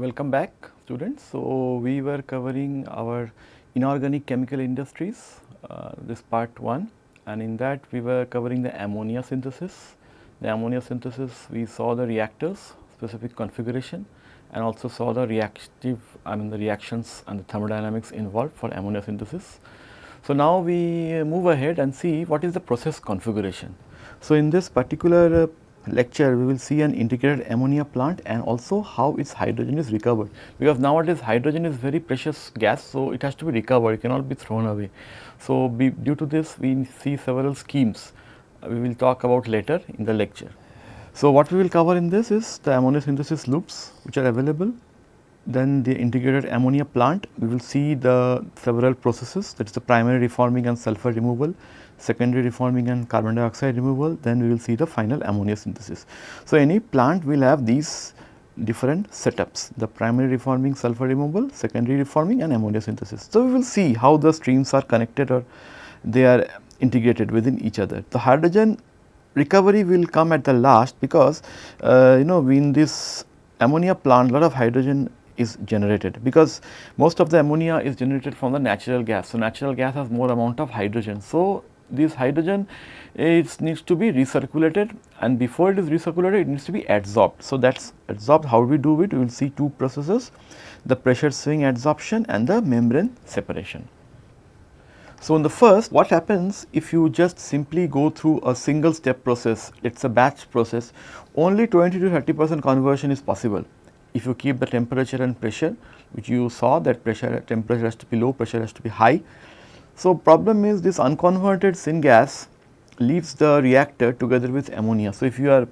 Welcome back students. So, we were covering our inorganic chemical industries, uh, this part 1 and in that we were covering the ammonia synthesis. The ammonia synthesis we saw the reactors specific configuration and also saw the reactive I mean the reactions and the thermodynamics involved for ammonia synthesis. So, now we move ahead and see what is the process configuration. So, in this particular uh, lecture we will see an integrated ammonia plant and also how its hydrogen is recovered because nowadays hydrogen is very precious gas. So, it has to be recovered it cannot be thrown away. So, be, due to this we see several schemes uh, we will talk about later in the lecture. So, what we will cover in this is the ammonia synthesis loops which are available then the integrated ammonia plant we will see the several processes that is the primary reforming and sulfur removal secondary reforming and carbon dioxide removal, then we will see the final ammonia synthesis. So, any plant will have these different setups, the primary reforming sulfur removal, secondary reforming and ammonia synthesis. So, we will see how the streams are connected or they are integrated within each other. The hydrogen recovery will come at the last because uh, you know in this ammonia plant lot of hydrogen is generated because most of the ammonia is generated from the natural gas. So, natural gas has more amount of hydrogen. So, this hydrogen it needs to be recirculated and before it is recirculated it needs to be adsorbed. So, that is adsorbed. How we do it? We will see two processes the pressure swing adsorption and the membrane separation. So, in the first what happens if you just simply go through a single step process? It is a batch process. Only 20 to 30 percent conversion is possible. If you keep the temperature and pressure which you saw that pressure temperature has to be low pressure has to be high so, problem is this unconverted syngas leaves the reactor together with ammonia. So, if you are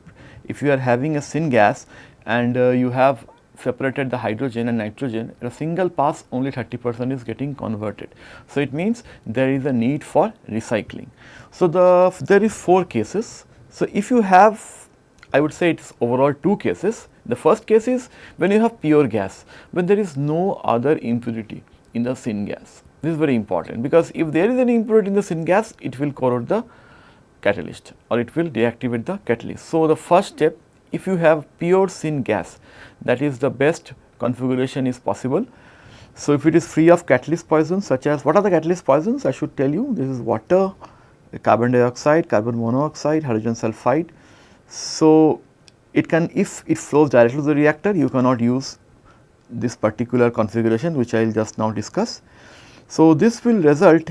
if you are having a syngas and uh, you have separated the hydrogen and nitrogen a single pass only 30 percent is getting converted. So, it means there is a need for recycling. So, the there is 4 cases. So, if you have I would say it is overall 2 cases. The first case is when you have pure gas when there is no other impurity in the syngas this is very important because if there is any impurity in the syngas, it will corrode the catalyst or it will deactivate the catalyst. So, the first step if you have pure syngas that is the best configuration is possible. So, if it is free of catalyst poisons such as what are the catalyst poisons I should tell you this is water, carbon dioxide, carbon monoxide, hydrogen sulfide. So, it can if it flows directly to the reactor you cannot use this particular configuration which I will just now discuss. So, this will result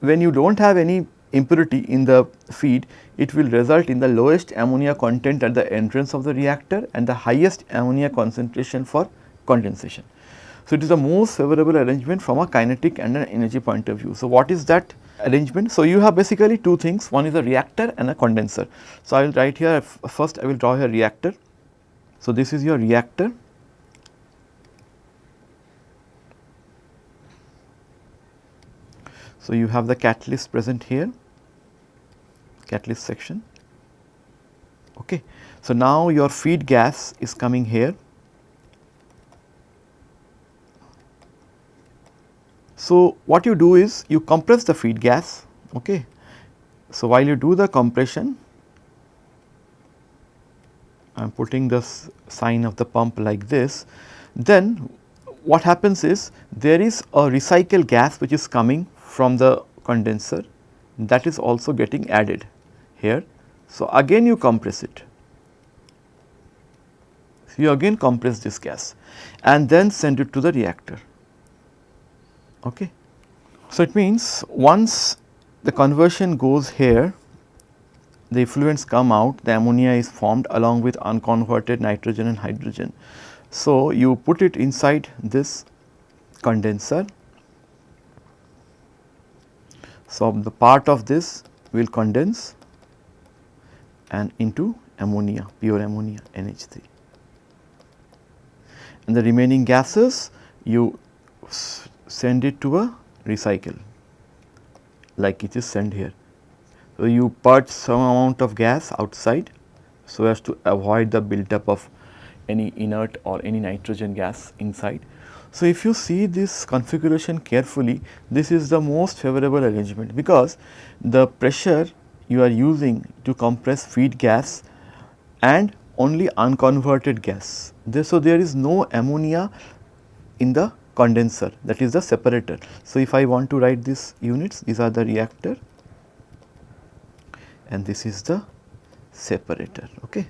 when you do not have any impurity in the feed, it will result in the lowest ammonia content at the entrance of the reactor and the highest ammonia concentration for condensation. So, it is the most favorable arrangement from a kinetic and an energy point of view. So, what is that arrangement? So, you have basically two things, one is a reactor and a condenser. So, I will write here first I will draw a reactor. So, this is your reactor So, you have the catalyst present here, catalyst section. Okay. So, now your feed gas is coming here. So, what you do is you compress the feed gas. Okay. So, while you do the compression, I am putting this sign of the pump like this, then what happens is there is a recycle gas which is coming from the condenser that is also getting added here. So, again you compress it. So, you again compress this gas and then send it to the reactor. Okay. So, it means once the conversion goes here, the effluents come out, the ammonia is formed along with unconverted nitrogen and hydrogen. So, you put it inside this condenser so, the part of this will condense and into ammonia, pure ammonia NH3 and the remaining gases you send it to a recycle like it is sent here. So, you purge some amount of gas outside so as to avoid the build-up of any inert or any nitrogen gas inside so, if you see this configuration carefully, this is the most favorable arrangement because the pressure you are using to compress feed gas and only unconverted gas. There, so, there is no ammonia in the condenser that is the separator. So, if I want to write these units these are the reactor and this is the separator. Okay.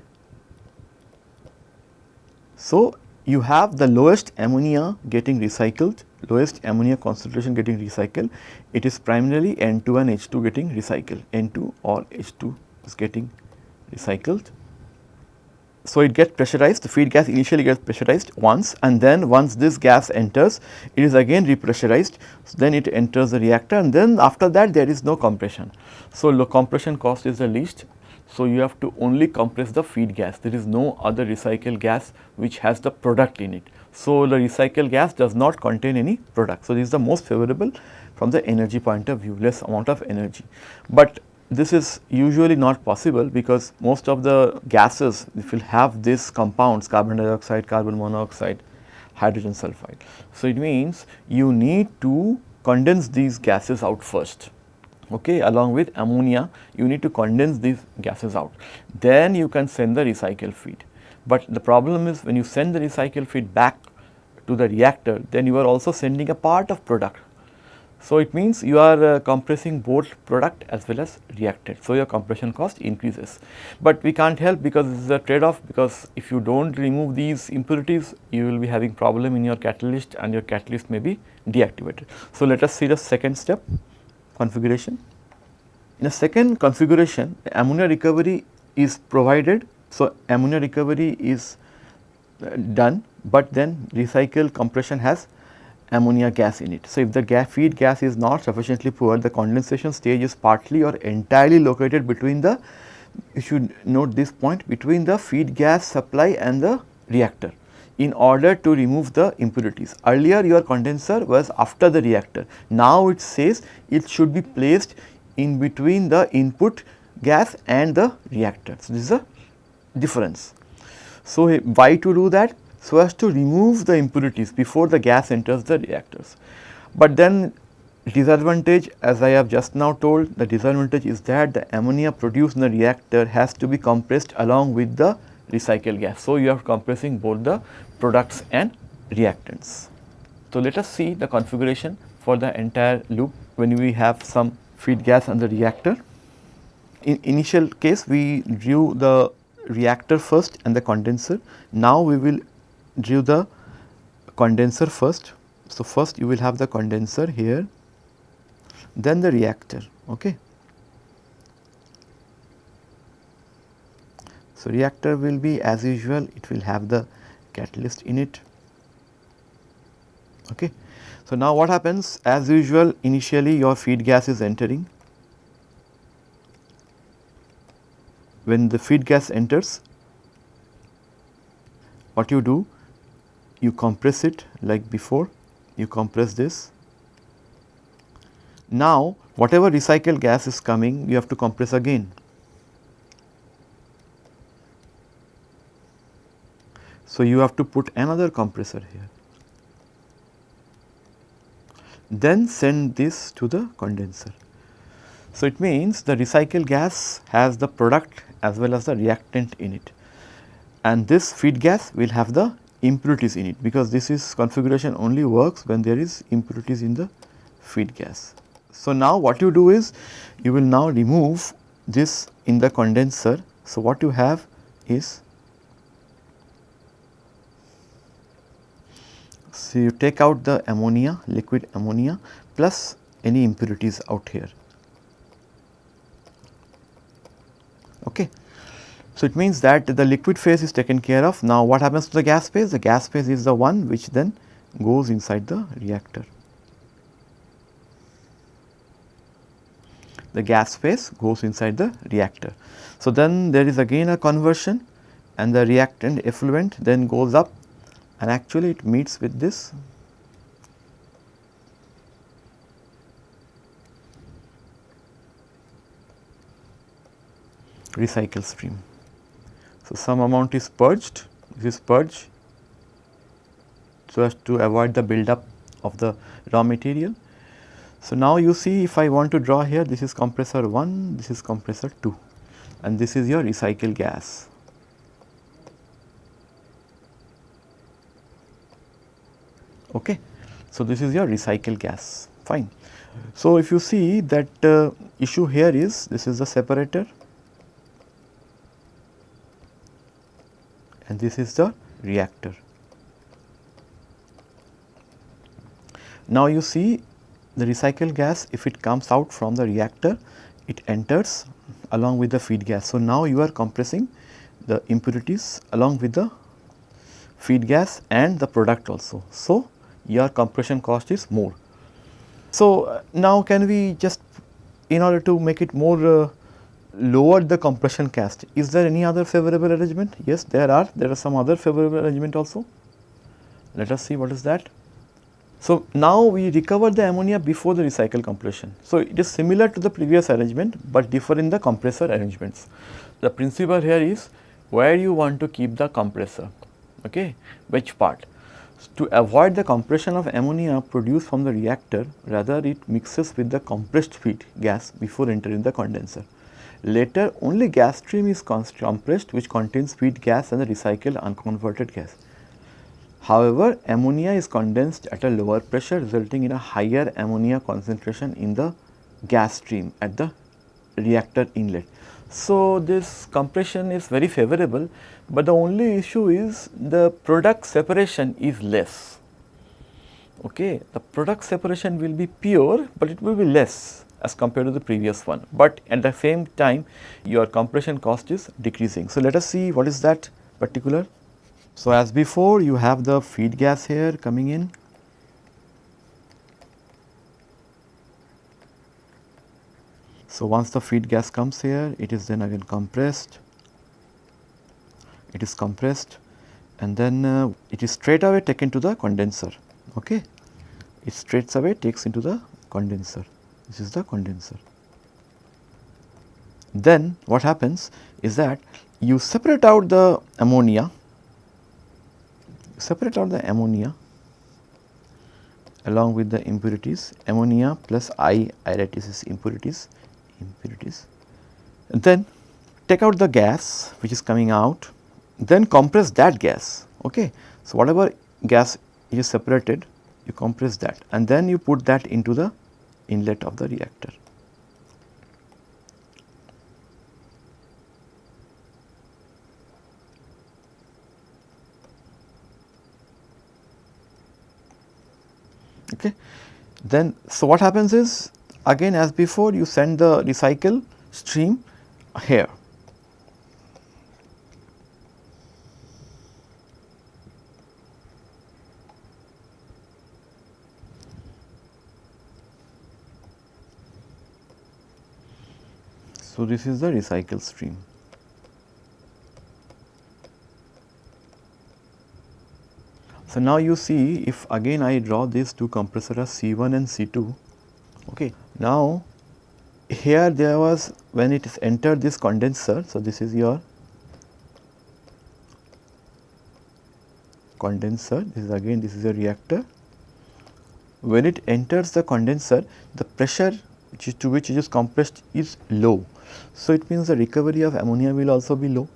So, you have the lowest ammonia getting recycled, lowest ammonia concentration getting recycled, it is primarily N2 and H2 getting recycled, N2 or H2 is getting recycled. So, it gets pressurized, the feed gas initially gets pressurized once and then once this gas enters, it is again repressurized, so then it enters the reactor and then after that there is no compression. So, the compression cost is the least so, you have to only compress the feed gas, there is no other recycle gas which has the product in it. So, the recycle gas does not contain any product. So, this is the most favorable from the energy point of view, less amount of energy. But this is usually not possible because most of the gases if will have these compounds carbon dioxide, carbon monoxide, hydrogen sulfide. So, it means you need to condense these gases out first okay, along with ammonia you need to condense these gases out. Then you can send the recycle feed. But the problem is when you send the recycle feed back to the reactor then you are also sending a part of product. So, it means you are uh, compressing both product as well as reactant. So, your compression cost increases. But we can't help because this is a trade off because if you do not remove these impurities you will be having problem in your catalyst and your catalyst may be deactivated. So, let us see the second step configuration. In a second configuration, ammonia recovery is provided. So, ammonia recovery is uh, done, but then recycle compression has ammonia gas in it. So, if the gas feed gas is not sufficiently poor, the condensation stage is partly or entirely located between the, you should note this point, between the feed gas supply and the reactor in order to remove the impurities. Earlier your condenser was after the reactor, now it says it should be placed in between the input gas and the reactor. So, this is a difference. So, why to do that? So, as to remove the impurities before the gas enters the reactors. But then disadvantage as I have just now told the disadvantage is that the ammonia produced in the reactor has to be compressed along with the recycled gas. So, you are compressing both the products and reactants. So, let us see the configuration for the entire loop when we have some feed gas and the reactor. In initial case we drew the reactor first and the condenser. Now, we will drew the condenser first. So, first you will have the condenser here then the reactor. Okay. So, reactor will be as usual it will have the catalyst in it. Okay. So, now what happens as usual initially your feed gas is entering. When the feed gas enters what you do you compress it like before you compress this. Now whatever recycled gas is coming you have to compress again So, you have to put another compressor here. Then send this to the condenser. So, it means the recycled gas has the product as well as the reactant in it and this feed gas will have the impurities in it because this is configuration only works when there is impurities in the feed gas. So, now what you do is you will now remove this in the condenser. So, what you have is So, you take out the ammonia, liquid ammonia plus any impurities out here. Okay. So, it means that the liquid phase is taken care of. Now, what happens to the gas phase? The gas phase is the one which then goes inside the reactor. The gas phase goes inside the reactor. So, then there is again a conversion and the reactant effluent then goes up and actually it meets with this recycle stream. So, some amount is purged, this is purge so as to avoid the buildup of the raw material. So, now you see if I want to draw here this is compressor 1, this is compressor 2 and this is your recycle gas. Okay. So, this is your recycle gas fine. So, if you see that uh, issue here is this is the separator and this is the reactor. Now, you see the recycled gas if it comes out from the reactor it enters along with the feed gas. So, now you are compressing the impurities along with the feed gas and the product also. So, your compression cost is more. So, uh, now can we just in order to make it more uh, lower the compression cost, is there any other favorable arrangement? Yes, there are, there are some other favorable arrangement also. Let us see what is that. So, now we recover the ammonia before the recycle compression. So, it is similar to the previous arrangement, but differ in the compressor arrangements. The principle here is where you want to keep the compressor, okay, which part. To avoid the compression of ammonia produced from the reactor, rather it mixes with the compressed feed gas before entering the condenser. Later only gas stream is compressed which contains feed gas and the recycled unconverted gas. However, ammonia is condensed at a lower pressure resulting in a higher ammonia concentration in the gas stream at the reactor inlet. So, this compression is very favorable, but the only issue is the product separation is less. Okay. The product separation will be pure, but it will be less as compared to the previous one, but at the same time your compression cost is decreasing. So, let us see what is that particular. So, as before you have the feed gas here coming in So, once the feed gas comes here, it is then again compressed, it is compressed and then uh, it is straight away taken to the condenser. Okay. It straight away takes into the condenser, this is the condenser. Then what happens is that you separate out the ammonia, separate out the ammonia along with the impurities, ammonia plus I iritis impurities impurities. And then take out the gas which is coming out, then compress that gas. Okay. So, whatever gas is separated, you compress that and then you put that into the inlet of the reactor. Okay. Then, so what happens is again as before you send the recycle stream here. So, this is the recycle stream. So, now you see if again I draw these two compressors C1 and C2 Okay. Now, here there was when it is entered this condenser. So, this is your condenser, this is again this is a reactor. When it enters the condenser, the pressure which is to which it is compressed is low. So, it means the recovery of ammonia will also be low,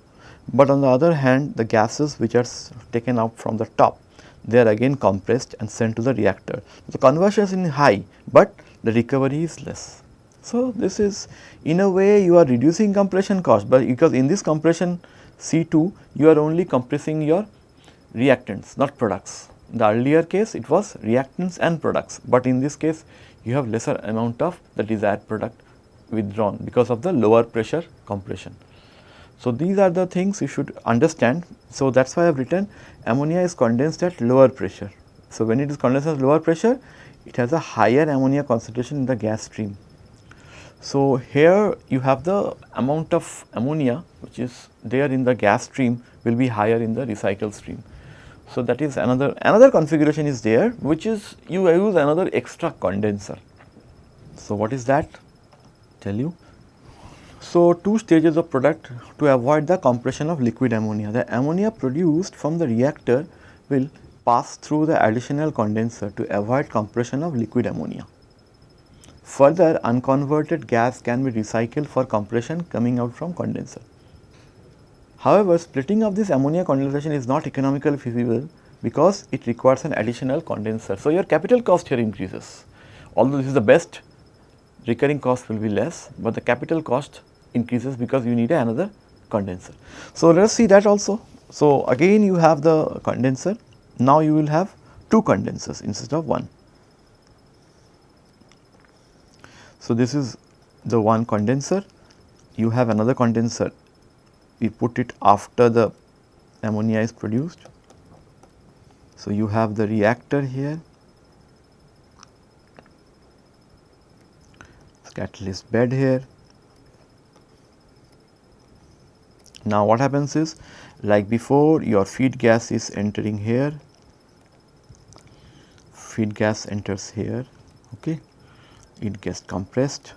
but on the other hand the gases which are taken out from the top they are again compressed and sent to the reactor. The conversion is high, but the recovery is less. So, this is in a way you are reducing compression cost, but because in this compression C2 you are only compressing your reactants not products. In the earlier case it was reactants and products, but in this case you have lesser amount of the desired product withdrawn because of the lower pressure compression. So, these are the things you should understand. So, that is why I have written ammonia is condensed at lower pressure. So, when it is condensed at lower pressure it has a higher ammonia concentration in the gas stream. So, here you have the amount of ammonia which is there in the gas stream will be higher in the recycle stream. So, that is another another configuration is there which is you use another extra condenser. So, what is that tell you. So, two stages of product to avoid the compression of liquid ammonia. The ammonia produced from the reactor will pass through the additional condenser to avoid compression of liquid ammonia. Further, unconverted gas can be recycled for compression coming out from condenser. However, splitting of this ammonia condensation is not economically feasible because it requires an additional condenser. So, your capital cost here increases although this is the best recurring cost will be less, but the capital cost increases because you need another condenser. So, let us see that also. So, again you have the condenser, now you will have two condensers instead of one. So, this is the one condenser, you have another condenser, we put it after the ammonia is produced. So, you have the reactor here, catalyst bed here. Now, what happens is like before your feed gas is entering here, feed gas enters here, okay. it gets compressed.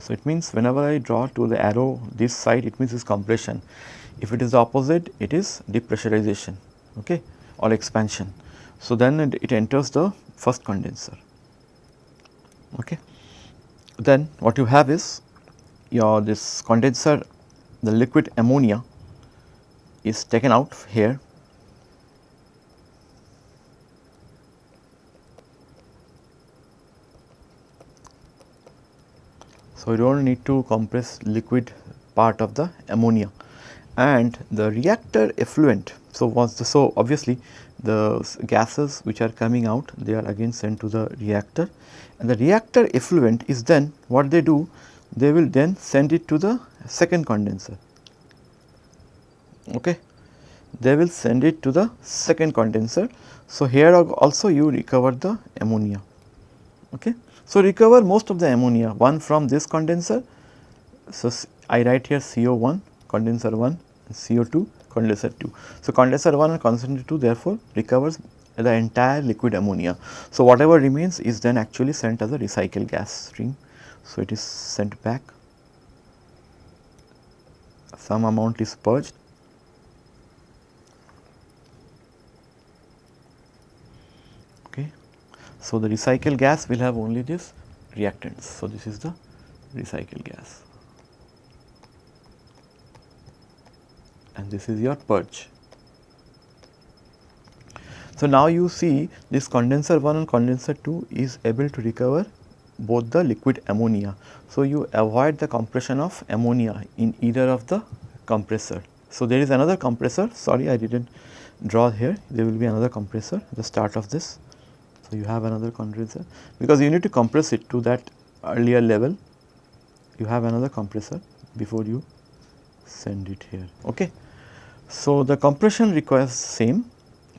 So, it means whenever I draw to the arrow this side it means is compression, if it is the opposite it is depressurization okay, or expansion. So, then it, it enters the first condenser. Okay. Then what you have is your this condenser the liquid ammonia is taken out here So, you do not need to compress liquid part of the ammonia. And the reactor effluent. So, once the, so obviously the gases which are coming out they are again sent to the reactor. And the reactor effluent is then what they do they will then send it to the second condenser. Okay? They will send it to the second condenser. So here also you recover the ammonia. Okay so recover most of the ammonia one from this condenser so i write here co1 condenser 1 and co2 condenser 2 so condenser 1 and condenser 2 therefore recovers the entire liquid ammonia. So, whatever remains is then actually sent as a recycle gas stream. So, it is sent back, some amount is purged. So, the recycle gas will have only this reactants. So, this is the recycle gas and this is your purge. So, now you see this condenser 1 and condenser 2 is able to recover both the liquid ammonia. So, you avoid the compression of ammonia in either of the compressor. So, there is another compressor sorry I did not draw here there will be another compressor at the start of this. So, you have another condenser because you need to compress it to that earlier level you have another compressor before you send it here. Ok. So, the compression requires same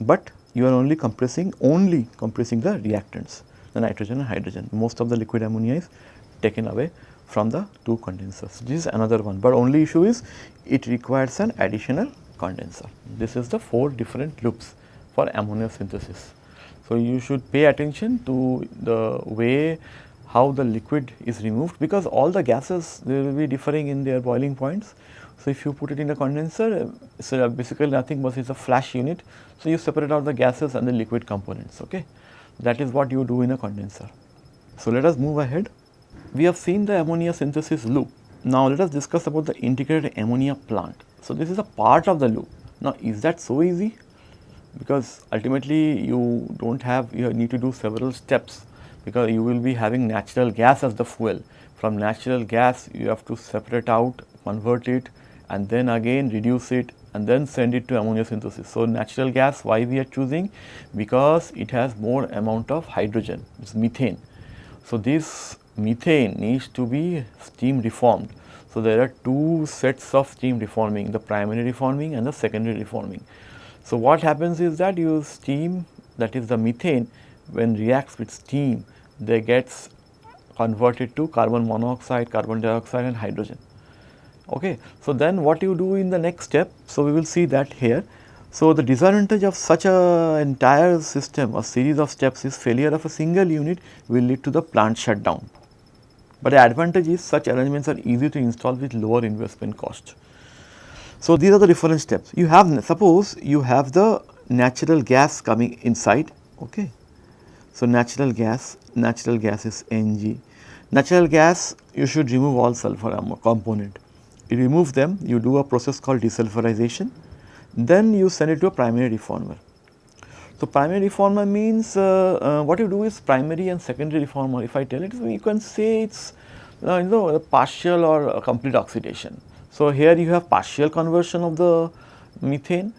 but you are only compressing only compressing the reactants the nitrogen and hydrogen. Most of the liquid ammonia is taken away from the two condensers. This is another one but only issue is it requires an additional condenser. This is the four different loops for ammonia synthesis so you should pay attention to the way how the liquid is removed because all the gases they will be differing in their boiling points so, if you put it in a condenser, so basically nothing but it's a flash unit. So, you separate out the gases and the liquid components, okay. That is what you do in a condenser. So, let us move ahead. We have seen the ammonia synthesis loop. Now, let us discuss about the integrated ammonia plant. So, this is a part of the loop. Now, is that so easy? Because ultimately you do not have, you need to do several steps because you will be having natural gas as the fuel. From natural gas, you have to separate out, convert it and then again reduce it and then send it to ammonia synthesis. So, natural gas why we are choosing? Because it has more amount of hydrogen, it is methane. So, this methane needs to be steam reformed. So, there are two sets of steam reforming, the primary reforming and the secondary reforming. So, what happens is that you steam that is the methane when reacts with steam they gets converted to carbon monoxide, carbon dioxide and hydrogen. Okay. So, then what you do in the next step, so we will see that here. So, the disadvantage of such a entire system, a series of steps is failure of a single unit will lead to the plant shutdown. But the advantage is such arrangements are easy to install with lower investment cost. So, these are the different steps. You have suppose you have the natural gas coming inside. Okay. So, natural gas, natural gas is Ng. Natural gas you should remove all sulfur component you remove them, you do a process called desulfurization. then you send it to a primary reformer. So, primary reformer means uh, uh, what you do is primary and secondary reformer if I tell it you can say it is uh, you know partial or complete oxidation. So, here you have partial conversion of the methane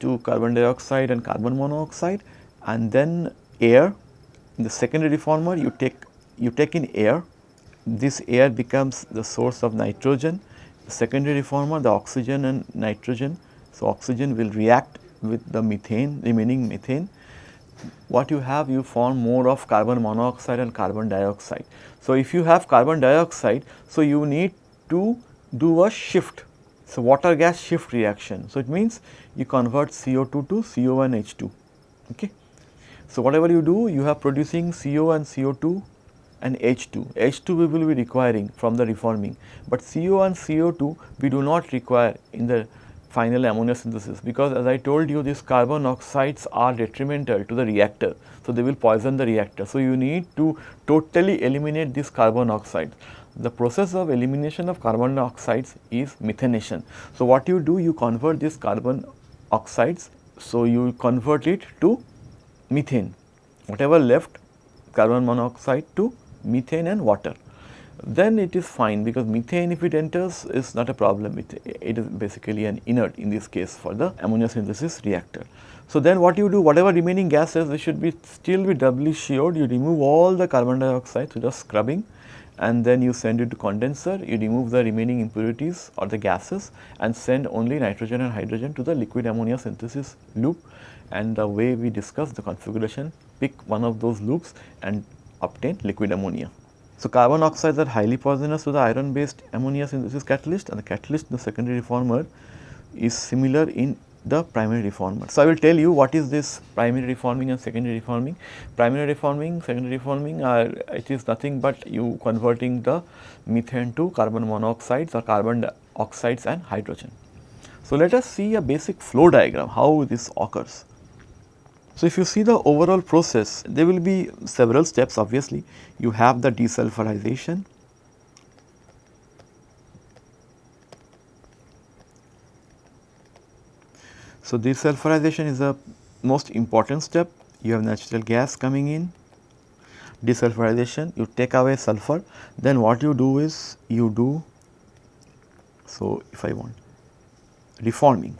to carbon dioxide and carbon monoxide and then air. In the secondary reformer you take you take in air. This air becomes the source of nitrogen. The secondary reformer the oxygen and nitrogen. So oxygen will react with the methane remaining methane. What you have you form more of carbon monoxide and carbon dioxide. So, if you have carbon dioxide so you need to do a shift so water gas shift reaction. So, it means you convert CO2 to CO and H2 okay. So, whatever you do you have producing CO and CO2 and H2. H2 we will be requiring from the reforming, but CO and CO2 we do not require in the final ammonia synthesis because as I told you these carbon oxides are detrimental to the reactor. So, they will poison the reactor. So, you need to totally eliminate these carbon oxides. The process of elimination of carbon oxides is methanation. So, what you do you convert these carbon oxides. So, you convert it to methane whatever left carbon monoxide to methane and water then it is fine because methane if it enters is not a problem, it, it is basically an inert in this case for the ammonia synthesis reactor. So, then what you do whatever remaining gases they should be still be doubly sheared you remove all the carbon dioxide so just scrubbing and then you send it to condenser you remove the remaining impurities or the gases and send only nitrogen and hydrogen to the liquid ammonia synthesis loop and the way we discussed the configuration pick one of those loops and obtain liquid ammonia. So, carbon oxides are highly poisonous to the iron based ammonia synthesis catalyst and the catalyst in the secondary reformer is similar in the primary reformer. So, I will tell you what is this primary reforming and secondary reforming. Primary reforming, secondary reforming are it is nothing but you converting the methane to carbon monoxides or carbon oxides and hydrogen. So, let us see a basic flow diagram how this occurs. So, if you see the overall process, there will be several steps obviously. You have the desulfurization, So, desulfurization is the most important step. You have natural gas coming in, desulfurization, you take away sulfur, then what you do is you do, so if I want reforming.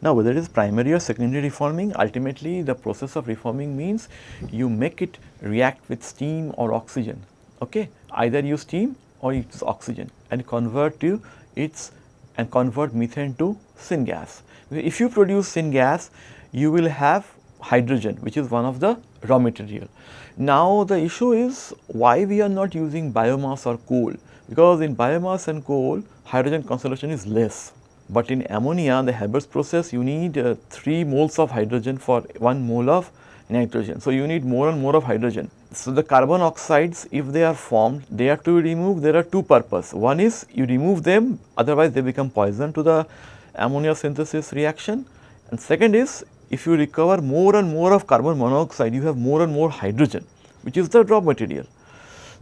Now, whether it is primary or secondary reforming, ultimately the process of reforming means you make it react with steam or oxygen, okay? either use steam or use oxygen and convert to its and convert methane to syngas. If you produce syngas, you will have hydrogen which is one of the raw material. Now, the issue is why we are not using biomass or coal because in biomass and coal hydrogen concentration is less but in ammonia, the Haber's process, you need uh, 3 moles of hydrogen for 1 mole of nitrogen. So, you need more and more of hydrogen. So, the carbon oxides, if they are formed, they are to be removed. There are two purposes. One is you remove them, otherwise they become poison to the ammonia synthesis reaction. And second is, if you recover more and more of carbon monoxide, you have more and more hydrogen, which is the raw material.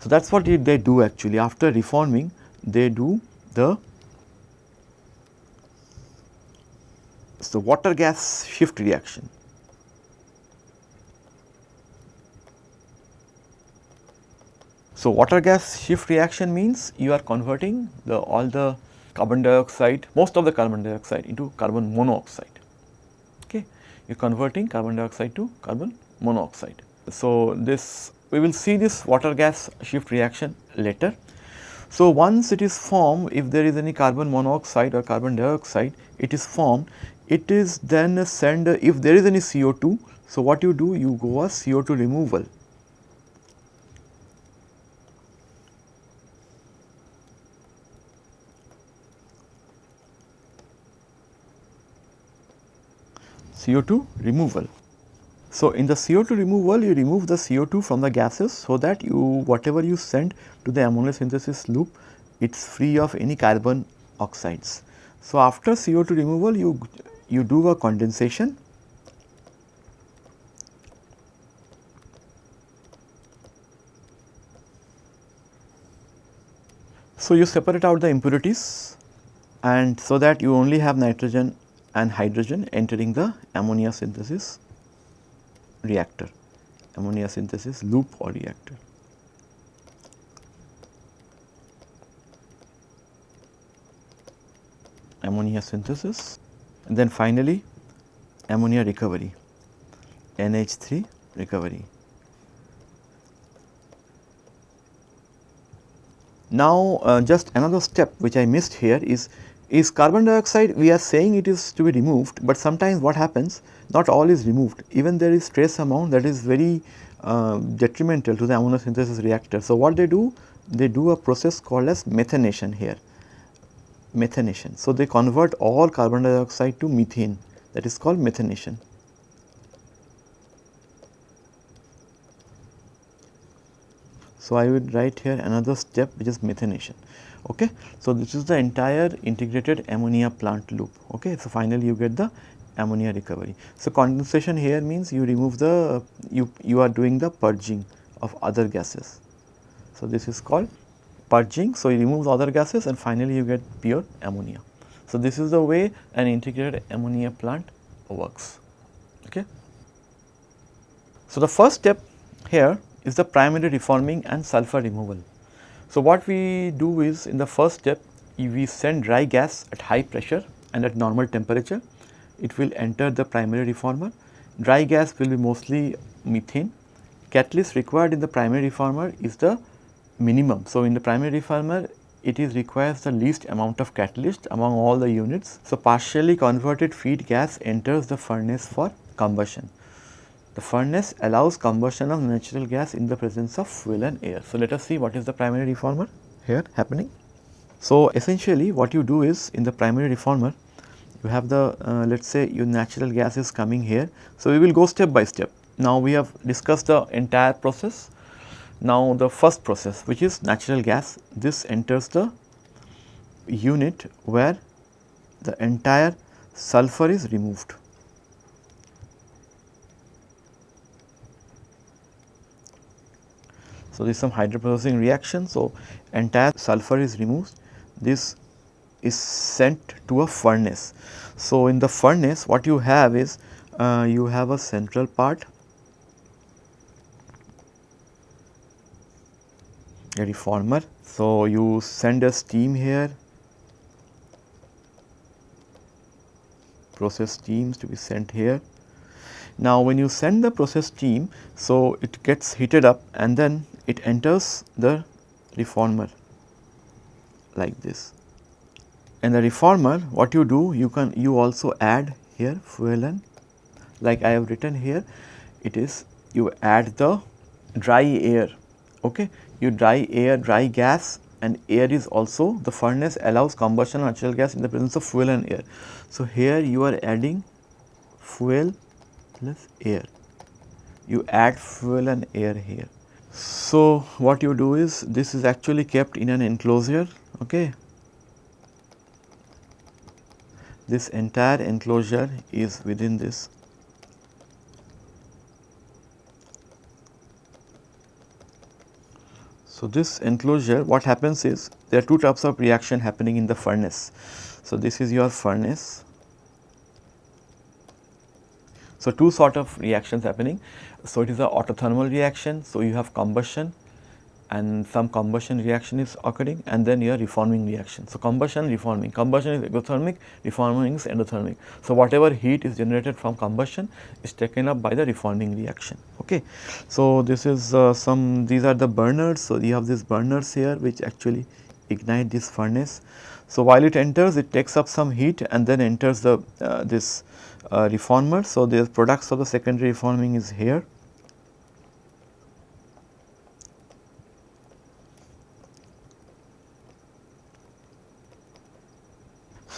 So, that is what they do actually. After reforming, they do the So, water gas shift reaction. So, water gas shift reaction means you are converting the all the carbon dioxide, most of the carbon dioxide into carbon monoxide. Okay. You are converting carbon dioxide to carbon monoxide. So, this we will see this water gas shift reaction later. So, once it is formed if there is any carbon monoxide or carbon dioxide it is formed it is then send if there is any CO2. So, what you do you go a CO2 removal. CO2 removal. So, in the CO2 removal you remove the CO2 from the gases so that you whatever you send to the ammonia synthesis loop it is free of any carbon oxides. So, after CO2 removal you you do a condensation So, you separate out the impurities and so that you only have nitrogen and hydrogen entering the ammonia synthesis reactor, ammonia synthesis loop or reactor. Ammonia synthesis and then finally ammonia recovery, NH3 recovery. Now, uh, just another step which I missed here is is carbon dioxide we are saying it is to be removed, but sometimes what happens not all is removed even there is trace amount that is very uh, detrimental to the ammonia synthesis reactor. So, what they do they do a process called as methanation here methanation. So, they convert all carbon dioxide to methane that is called methanation. So, I would write here another step which is methanation. Okay. So, this is the entire integrated ammonia plant loop. Okay. So, finally, you get the ammonia recovery. So, condensation here means you remove the you you are doing the purging of other gases. So, this is called purging. So, you remove other gases and finally, you get pure ammonia. So, this is the way an integrated ammonia plant works. Okay. So, the first step here is the primary reforming and sulfur removal. So, what we do is in the first step we send dry gas at high pressure and at normal temperature, it will enter the primary reformer. Dry gas will be mostly methane. Catalyst required in the primary reformer is the minimum. So, in the primary reformer it is requires the least amount of catalyst among all the units. So, partially converted feed gas enters the furnace for combustion. The furnace allows combustion of natural gas in the presence of fuel and air. So, let us see what is the primary reformer here happening. So, essentially what you do is in the primary reformer you have the uh, let us say your natural gas is coming here. So, we will go step by step. Now, we have discussed the entire process. Now, the first process which is natural gas this enters the unit where the entire sulfur is removed. So, this is some hydroprocessing reaction. So, entire sulfur is removed. This is sent to a furnace. So, in the furnace what you have is uh, you have a central part a reformer. So, you send a steam here process steams to be sent here. Now, when you send the process steam, so it gets heated up and then it enters the reformer like this. And the reformer what you do you can you also add here fuel and like I have written here it is you add the dry air okay you dry air dry gas and air is also the furnace allows combustion of natural gas in the presence of fuel and air. So, here you are adding fuel plus air you add fuel and air here so, what you do is this is actually kept in an enclosure okay. This entire enclosure is within this So, this enclosure what happens is there are two types of reaction happening in the furnace. So, this is your furnace. So, two sort of reactions happening so, it is a autothermal reaction. So, you have combustion and some combustion reaction is occurring and then your reforming reaction. So, combustion reforming, combustion is exothermic, reforming is endothermic. So, whatever heat is generated from combustion is taken up by the reforming reaction. Okay. So, this is uh, some these are the burners. So, you have these burners here which actually ignite this furnace. So, while it enters it takes up some heat and then enters the uh, this uh, reformer. So, the products of the secondary reforming is here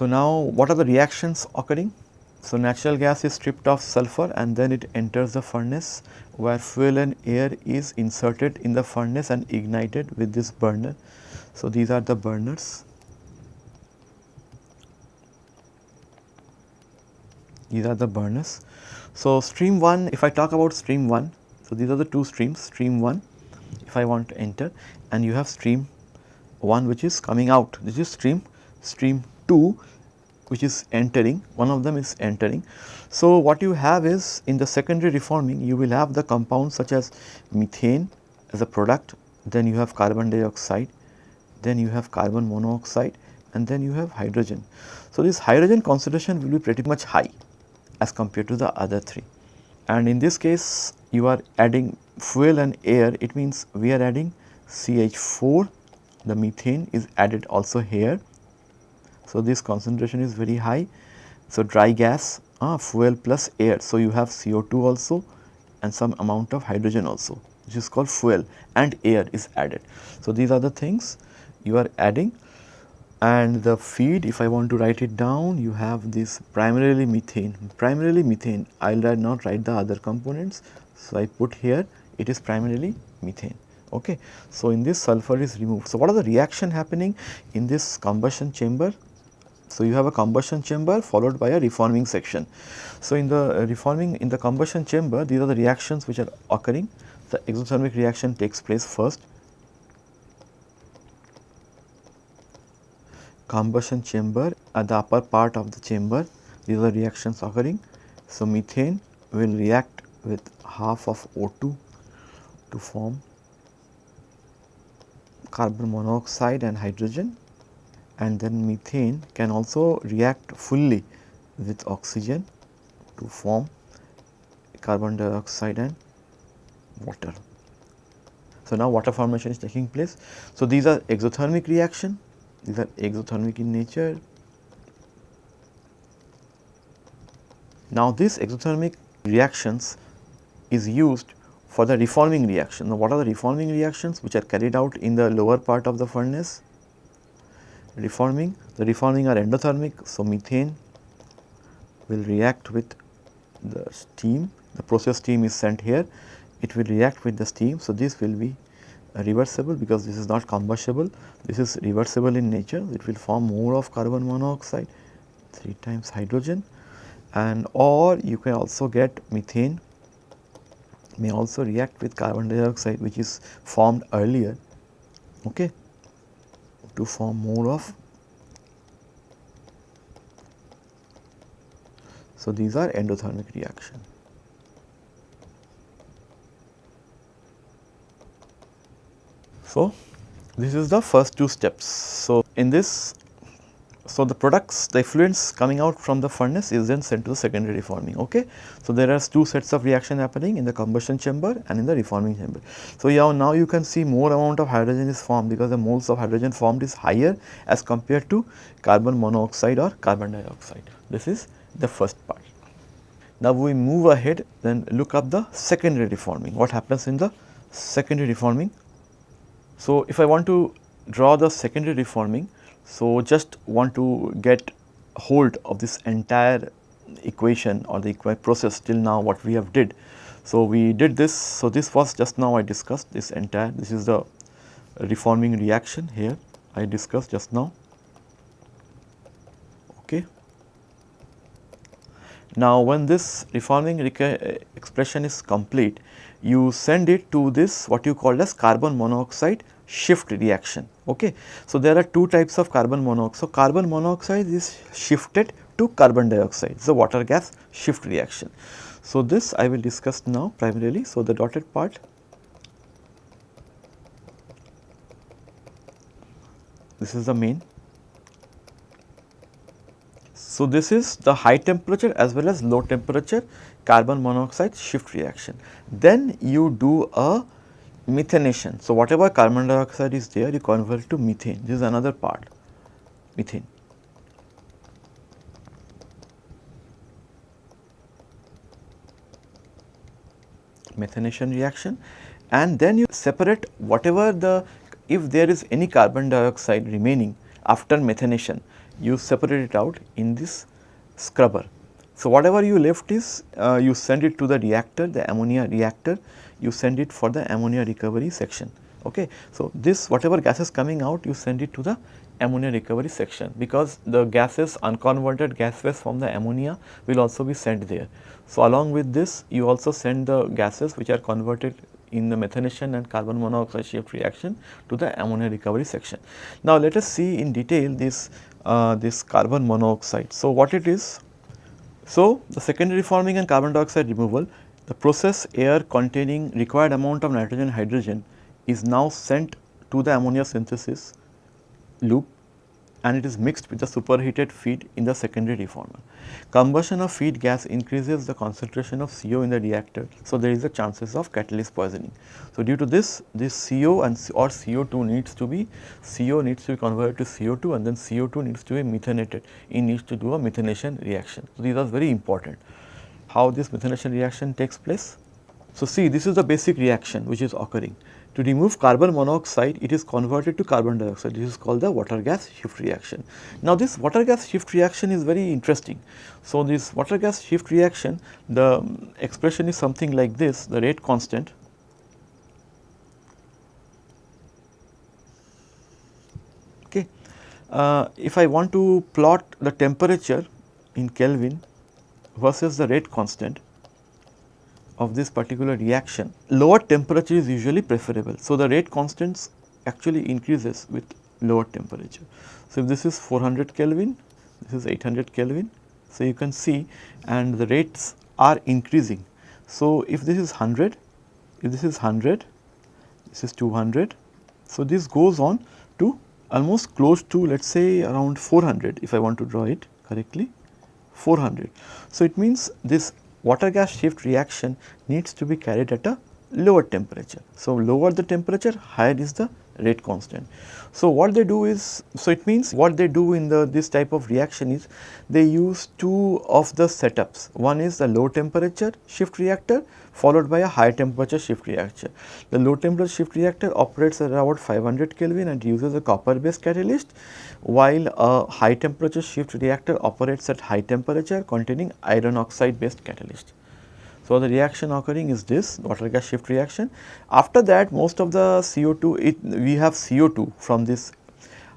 So, now what are the reactions occurring? So, natural gas is stripped of sulfur and then it enters the furnace where fuel and air is inserted in the furnace and ignited with this burner. So, these are the burners. These are the burners. So, stream 1 if I talk about stream 1, so these are the two streams stream 1 if I want to enter and you have stream one which is coming out this is stream stream 2 which is entering one of them is entering. So, what you have is in the secondary reforming you will have the compounds such as methane as a product then you have carbon dioxide then you have carbon monoxide and then you have hydrogen. So, this hydrogen concentration will be pretty much high as compared to the other three and in this case you are adding fuel and air it means we are adding CH4 the methane is added also here. So, this concentration is very high. So, dry gas uh, fuel plus air. So, you have CO2 also and some amount of hydrogen also which is called fuel and air is added. So, these are the things you are adding and the feed if I want to write it down you have this primarily methane primarily methane I will not write the other components. So, I put here it is primarily methane okay. So, in this sulfur is removed. So, what are the reaction happening in this combustion chamber? So, you have a combustion chamber followed by a reforming section. So, in the uh, reforming in the combustion chamber these are the reactions which are occurring the exothermic reaction takes place first combustion chamber at the upper part of the chamber these are reactions occurring. So, methane will react with half of O2 to form carbon monoxide and hydrogen and then methane can also react fully with oxygen to form carbon dioxide and water. So, now water formation is taking place. So, these are exothermic reaction these are exothermic in nature. Now, this exothermic reactions is used for the reforming reaction. Now, what are the reforming reactions which are carried out in the lower part of the furnace? Reforming, the reforming are endothermic. So, methane will react with the steam, the process steam is sent here, it will react with the steam. So, this will be reversible because this is not combustible, this is reversible in nature, it will form more of carbon monoxide 3 times hydrogen and or you can also get methane may also react with carbon dioxide which is formed earlier okay, to form more of. So, these are endothermic reaction. So, this is the first two steps. So, in this so, the products the effluents coming out from the furnace is then sent to the secondary reforming. Okay. So, there are two sets of reaction happening in the combustion chamber and in the reforming chamber. So, yeah, now you can see more amount of hydrogen is formed because the moles of hydrogen formed is higher as compared to carbon monoxide or carbon dioxide. This is the first part. Now, we move ahead then look up the secondary reforming. What happens in the secondary reforming? So, if I want to draw the secondary reforming, so just want to get hold of this entire equation or the process till now what we have did. So, we did this. So, this was just now I discussed this entire this is the reforming reaction here I discussed just now. Okay. Now, when this reforming eh, expression is complete, you send it to this what you call as carbon monoxide shift reaction. Okay. So, there are two types of carbon monoxide. So, carbon monoxide is shifted to carbon dioxide, so water gas shift reaction. So, this I will discuss now primarily. So, the dotted part this is the main. So, this is the high temperature as well as low temperature carbon monoxide shift reaction. Then you do a methanation. So, whatever carbon dioxide is there you convert to methane this is another part methane. methanation reaction and then you separate whatever the if there is any carbon dioxide remaining after methanation you separate it out in this scrubber. So, whatever you left is uh, you send it to the reactor the ammonia reactor you send it for the ammonia recovery section. Okay. So, this whatever gas is coming out you send it to the ammonia recovery section because the gases unconverted gas waste from the ammonia will also be sent there. So, along with this you also send the gases which are converted in the methanation and carbon monoxide shift reaction to the ammonia recovery section. Now, let us see in detail this, uh, this carbon monoxide. So, what it is? So, the secondary forming and carbon dioxide removal, the process air containing required amount of nitrogen hydrogen is now sent to the ammonia synthesis loop and it is mixed with the superheated feed in the secondary reformer. Combustion of feed gas increases the concentration of CO in the reactor. So, there is a chances of catalyst poisoning. So, due to this, this CO and or CO2 needs to be, CO needs to be converted to CO2 and then CO2 needs to be methanated, it needs to do a methanation reaction. So, these are very important. How this methanation reaction takes place? So, see this is the basic reaction which is occurring. To remove carbon monoxide, it is converted to carbon dioxide. This is called the water gas shift reaction. Now, this water gas shift reaction is very interesting. So, this water gas shift reaction, the expression is something like this, the rate constant okay. Uh, if I want to plot the temperature in Kelvin versus the rate constant, of this particular reaction, lower temperature is usually preferable. So, the rate constants actually increases with lower temperature. So, if this is 400 Kelvin, this is 800 Kelvin. So, you can see and the rates are increasing. So, if this is 100, if this is 100, this is 200. So, this goes on to almost close to let us say around 400 if I want to draw it correctly 400. So, it means this water gas shift reaction needs to be carried at a lower temperature. So, lower the temperature higher is the rate constant. So, what they do is, so it means what they do in the this type of reaction is they use two of the setups. One is the low temperature shift reactor followed by a high temperature shift reactor. The low temperature shift reactor operates at about 500 Kelvin and uses a copper based catalyst while a high temperature shift reactor operates at high temperature containing iron oxide based catalyst. So, the reaction occurring is this water gas shift reaction. After that most of the CO2 it, we have CO2 from this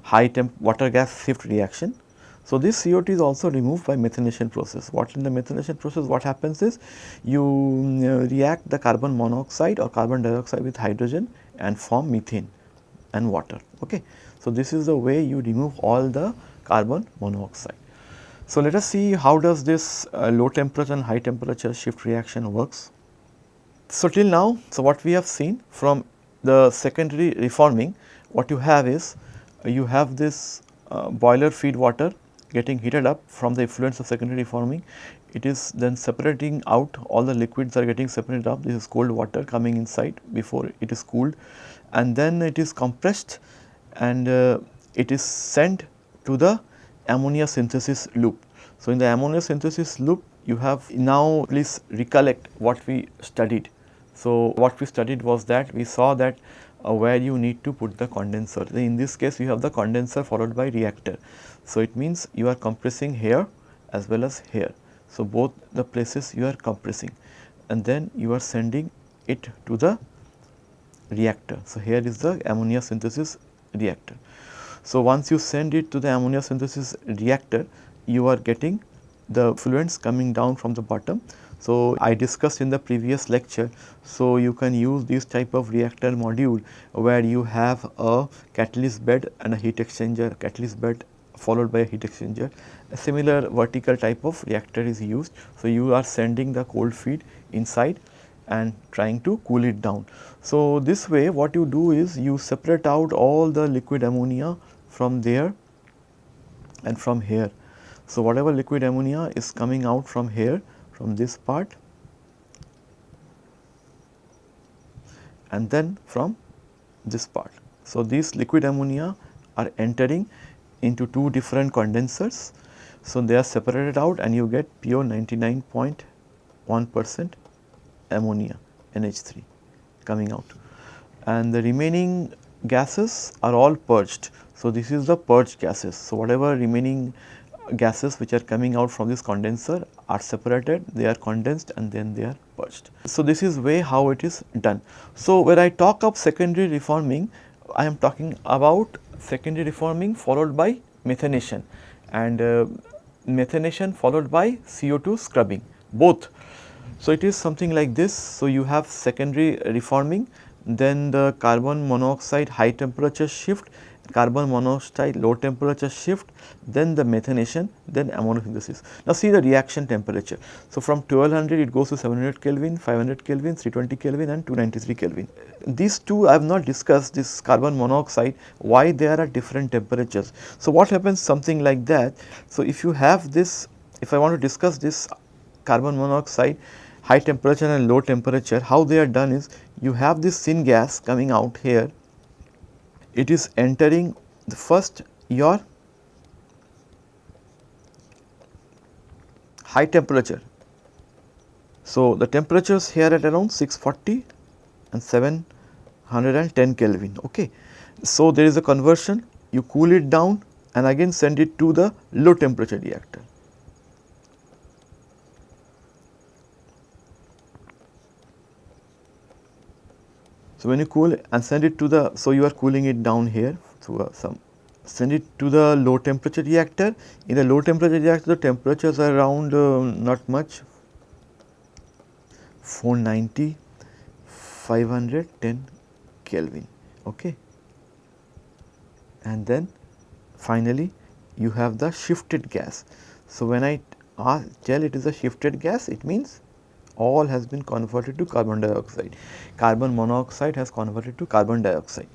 high temp water gas shift reaction. So, this CO2 is also removed by methanation process. What in the methanation process what happens is you uh, react the carbon monoxide or carbon dioxide with hydrogen and form methane and water. Okay. So, this is the way you remove all the carbon monoxide. So, let us see how does this uh, low temperature and high temperature shift reaction works. So, till now, so what we have seen from the secondary reforming, what you have is uh, you have this uh, boiler feed water getting heated up from the effluents of secondary reforming. It is then separating out all the liquids are getting separated up. This is cold water coming inside before it is cooled and then it is compressed and uh, it is sent to the ammonia synthesis loop. So, in the ammonia synthesis loop you have now please recollect what we studied. So, what we studied was that we saw that uh, where you need to put the condenser. In this case you have the condenser followed by reactor. So, it means you are compressing here as well as here. So, both the places you are compressing and then you are sending it to the reactor. So, here is the ammonia synthesis reactor. So, once you send it to the ammonia synthesis reactor, you are getting the fluents coming down from the bottom. So, I discussed in the previous lecture. So, you can use this type of reactor module where you have a catalyst bed and a heat exchanger, catalyst bed followed by a heat exchanger. A similar vertical type of reactor is used. So, you are sending the cold feed inside and trying to cool it down. So, this way what you do is you separate out all the liquid ammonia from there and from here. So, whatever liquid ammonia is coming out from here from this part and then from this part. So, these liquid ammonia are entering into two different condensers. So, they are separated out and you get pure 99.1 percent ammonia NH3 coming out and the remaining gases are all purged. So, this is the purged gases. So, whatever remaining gases which are coming out from this condenser are separated, they are condensed and then they are purged. So, this is way how it is done. So, when I talk of secondary reforming, I am talking about secondary reforming followed by methanation and uh, methanation followed by CO2 scrubbing both. So, it is something like this. So, you have secondary reforming then the carbon monoxide high temperature shift, carbon monoxide low temperature shift, then the methanation, then ammonosynthesis. Now, see the reaction temperature. So, from 1200 it goes to 700 Kelvin, 500 Kelvin, 320 Kelvin and 293 Kelvin. These two I have not discussed this carbon monoxide, why they are at different temperatures. So, what happens something like that. So, if you have this, if I want to discuss this carbon monoxide high temperature and low temperature, how they are done is you have this syn gas coming out here, it is entering the first your high temperature. So, the temperatures here at around 640 and 710 Kelvin. Okay. So, there is a conversion you cool it down and again send it to the low temperature reactor. So, when you cool and send it to the, so you are cooling it down here through uh, some, send it to the low temperature reactor. In the low temperature reactor, the temperatures are around uh, not much 490, 510 Kelvin. Okay. And then finally, you have the shifted gas. So, when I uh, tell it is a shifted gas, it means all has been converted to carbon dioxide. Carbon monoxide has converted to carbon dioxide.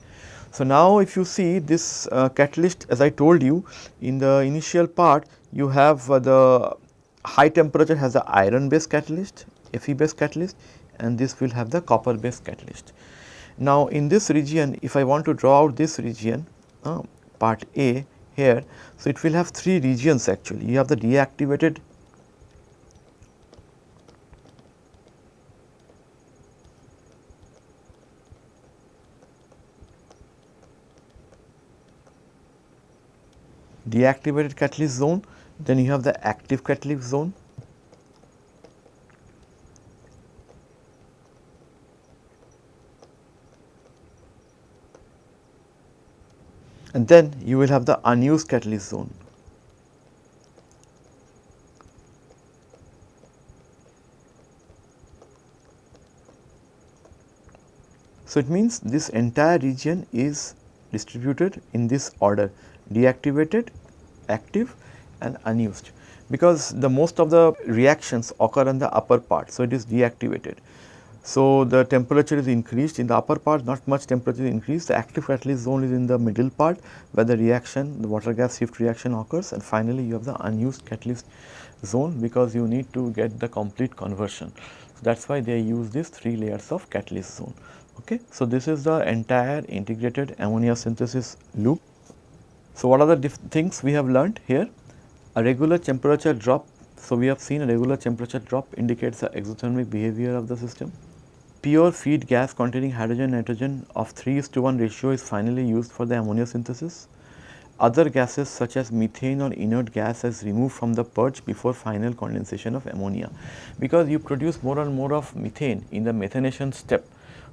So, now if you see this uh, catalyst as I told you in the initial part you have uh, the high temperature has the iron based catalyst, Fe based catalyst and this will have the copper based catalyst. Now, in this region if I want to draw out this region uh, part A here, so it will have three regions actually. You have the deactivated deactivated catalyst zone, then you have the active catalyst zone. And then you will have the unused catalyst zone. So, it means this entire region is distributed in this order deactivated, active and unused because the most of the reactions occur in the upper part. So, it is deactivated. So, the temperature is increased in the upper part not much temperature is increased the active catalyst zone is in the middle part where the reaction the water gas shift reaction occurs and finally, you have the unused catalyst zone because you need to get the complete conversion. So, that is why they use these 3 layers of catalyst zone. Okay. So, this is the entire integrated ammonia synthesis loop. So, what are the things we have learnt here? A regular temperature drop. So, we have seen a regular temperature drop indicates the exothermic behavior of the system. Pure feed gas containing hydrogen nitrogen of 3 is to 1 ratio is finally used for the ammonia synthesis. Other gases such as methane or inert gas is removed from the purge before final condensation of ammonia because you produce more and more of methane in the methanation step.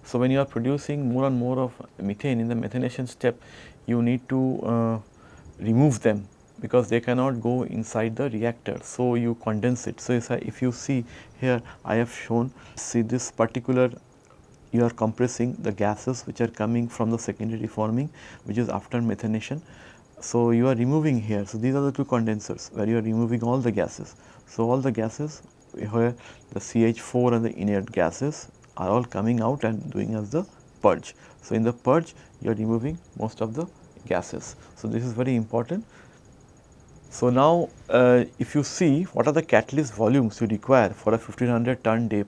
So, when you are producing more and more of methane in the methanation step, you need to uh, remove them because they cannot go inside the reactor. So, you condense it. So, if you see here I have shown see this particular you are compressing the gases which are coming from the secondary forming which is after methanation. So, you are removing here. So, these are the two condensers where you are removing all the gases. So, all the gases where the CH4 and the inert gases are all coming out and doing as the purge. So, in the purge you are removing most of the gases. So, this is very important. So, now uh, if you see what are the catalyst volumes you require for a 1500 ton day.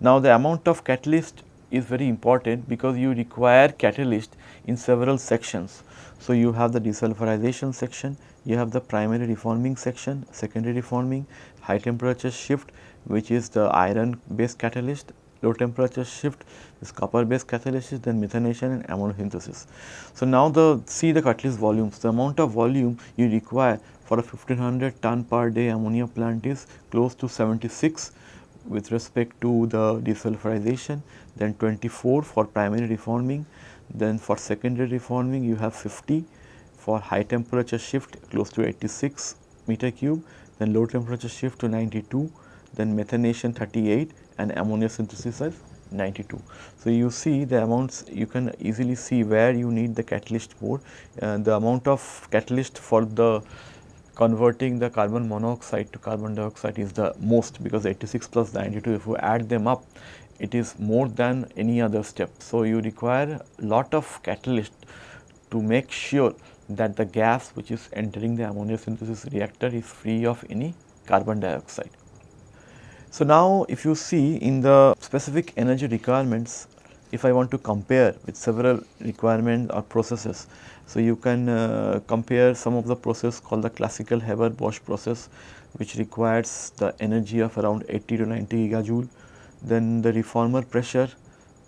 Now, the amount of catalyst is very important because you require catalyst in several sections. So, you have the desulfurization section, you have the primary reforming section, secondary reforming, high temperature shift which is the iron based catalyst low temperature shift is copper based catalysis then methanation and ammonosynthesis. So, now the see the catalyst volumes the amount of volume you require for a 1500 ton per day ammonia plant is close to 76 with respect to the desulfurization then 24 for primary reforming then for secondary reforming you have 50 for high temperature shift close to 86 meter cube then low temperature shift to 92 then methanation 38 and ammonia synthesis is 92. So, you see the amounts you can easily see where you need the catalyst more uh, the amount of catalyst for the converting the carbon monoxide to carbon dioxide is the most because 86 plus 92 if you add them up it is more than any other step. So, you require lot of catalyst to make sure that the gas which is entering the ammonia synthesis reactor is free of any carbon dioxide. So, now if you see in the specific energy requirements, if I want to compare with several requirements or processes, so you can uh, compare some of the process called the classical Haber-Bosch process which requires the energy of around 80 to 90 gigajoule, then the reformer pressure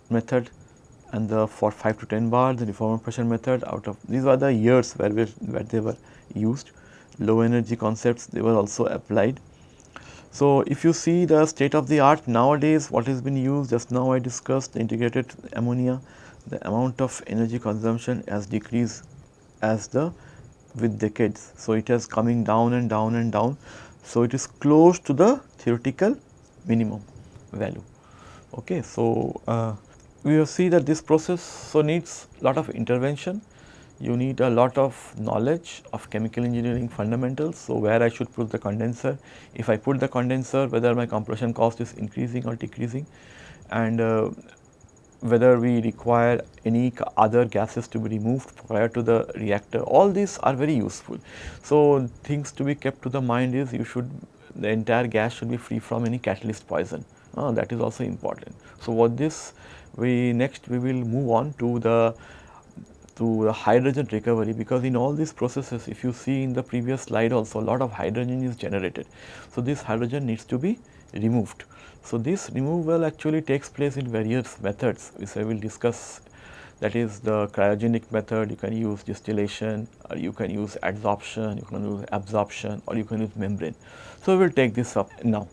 method and the for 5 to 10 bar the reformer pressure method out of these were the years where, where they were used low energy concepts they were also applied. So, if you see the state of the art nowadays what has been used just now I discussed integrated ammonia the amount of energy consumption has decreased as the with decades. So, it has coming down and down and down. So, it is close to the theoretical minimum value. Okay. So, uh, we will see that this process so needs lot of intervention you need a lot of knowledge of chemical engineering fundamentals. So, where I should put the condenser, if I put the condenser whether my compression cost is increasing or decreasing and uh, whether we require any other gases to be removed prior to the reactor all these are very useful. So, things to be kept to the mind is you should the entire gas should be free from any catalyst poison uh, that is also important. So, what this we next we will move on to the to the hydrogen recovery because in all these processes if you see in the previous slide also a lot of hydrogen is generated. So, this hydrogen needs to be removed. So, this removal actually takes place in various methods which I will discuss that is the cryogenic method you can use distillation or you can use adsorption, you can use absorption or you can use membrane. So, we will take this up now.